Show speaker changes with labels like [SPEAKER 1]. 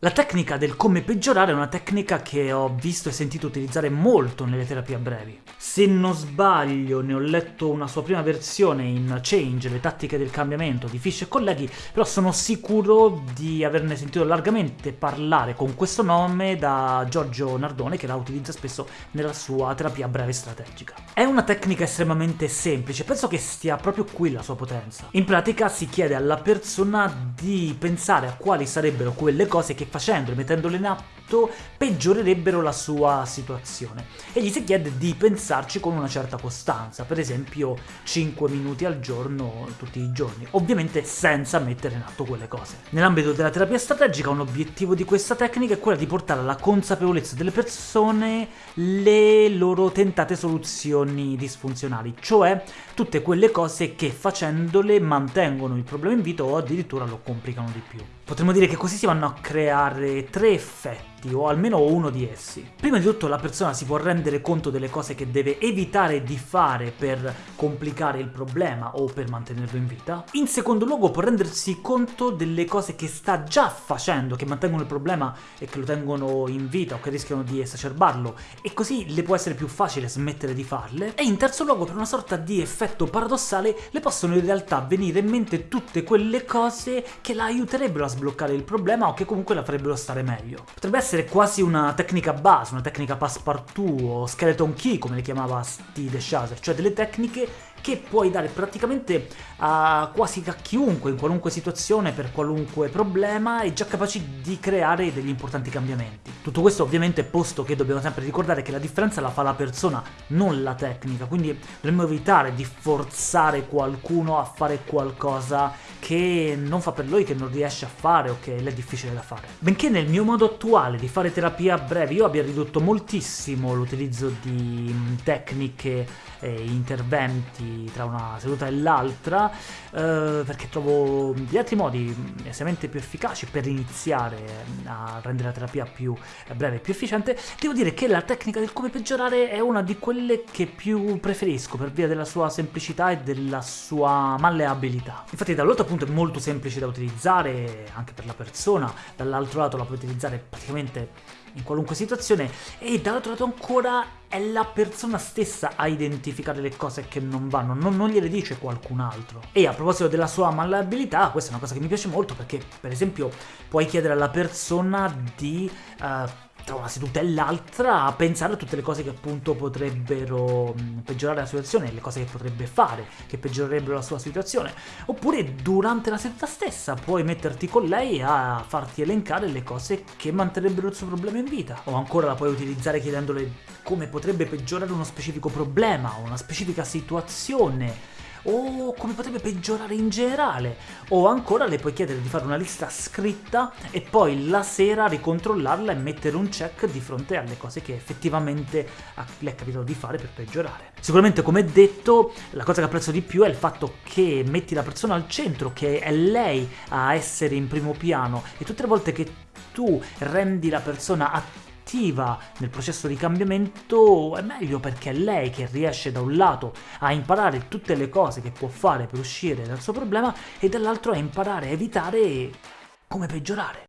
[SPEAKER 1] La tecnica del come peggiorare è una tecnica che ho visto e sentito utilizzare molto nelle terapie a brevi. Se non sbaglio ne ho letto una sua prima versione in Change, le tattiche del cambiamento di Fish e colleghi, però sono sicuro di averne sentito largamente parlare con questo nome da Giorgio Nardone che la utilizza spesso nella sua terapia breve strategica. È una tecnica estremamente semplice, penso che stia proprio qui la sua potenza. In pratica si chiede alla persona di pensare a quali sarebbero quelle cose che facendole, mettendole in atto, peggiorerebbero la sua situazione. E gli si chiede di pensarci con una certa costanza, per esempio 5 minuti al giorno tutti i giorni, ovviamente senza mettere in atto quelle cose. Nell'ambito della terapia strategica un obiettivo di questa tecnica è quello di portare alla consapevolezza delle persone le loro tentate soluzioni disfunzionali, cioè tutte quelle cose che facendole mantengono il problema in vita o addirittura lo complicano di più. Potremmo dire che così si vanno a creare tre effetti effetti, o almeno uno di essi. Prima di tutto la persona si può rendere conto delle cose che deve evitare di fare per complicare il problema o per mantenerlo in vita. In secondo luogo può rendersi conto delle cose che sta già facendo, che mantengono il problema e che lo tengono in vita o che rischiano di esacerbarlo, e così le può essere più facile smettere di farle. E in terzo luogo, per una sorta di effetto paradossale, le possono in realtà venire in mente tutte quelle cose che la aiuterebbero a sbloccare il problema o che comunque la farebbero stare meglio. Potrebbe essere essere quasi una tecnica base, una tecnica passepartout o skeleton key come le chiamava Steve Shazer, cioè delle tecniche che puoi dare praticamente a quasi a chiunque, in qualunque situazione, per qualunque problema, e già capaci di creare degli importanti cambiamenti. Tutto questo ovviamente posto che dobbiamo sempre ricordare che la differenza la fa la persona, non la tecnica, quindi dovremmo evitare di forzare qualcuno a fare qualcosa che non fa per lui, che non riesce a fare o che è difficile da fare. Benché nel mio modo attuale di fare terapia a breve io abbia ridotto moltissimo l'utilizzo di tecniche e interventi tra una seduta e l'altra, eh, perché trovo gli altri modi estremamente più efficaci per iniziare a rendere la terapia più breve e più efficiente, devo dire che la tecnica del come peggiorare è una di quelle che più preferisco per via della sua semplicità e della sua malleabilità. Infatti dall'altro punto è molto semplice da utilizzare anche per la persona, dall'altro lato la puoi utilizzare praticamente in qualunque situazione. E dall'altro lato ancora è la persona stessa a identificare le cose che non vanno, non, non, gliele dice qualcun altro. E a proposito della sua malleabilità, questa è una cosa che mi piace molto perché, per esempio, puoi chiedere alla persona di... Uh, tra una seduta e l'altra a pensare a tutte le cose che appunto potrebbero peggiorare la situazione, le cose che potrebbe fare, che peggiorerebbero la sua situazione. Oppure durante la seduta stessa puoi metterti con lei a farti elencare le cose che manterrebbero il suo problema in vita. O ancora la puoi utilizzare chiedendole come potrebbe peggiorare uno specifico problema o una specifica situazione o come potrebbe peggiorare in generale, o ancora le puoi chiedere di fare una lista scritta e poi la sera ricontrollarla e mettere un check di fronte alle cose che effettivamente le è capitato di fare per peggiorare. Sicuramente, come detto, la cosa che apprezzo di più è il fatto che metti la persona al centro, che è lei a essere in primo piano, e tutte le volte che tu rendi la persona attiva attiva nel processo di cambiamento è meglio perché è lei che riesce da un lato a imparare tutte le cose che può fare per uscire dal suo problema e dall'altro a imparare a evitare come peggiorare.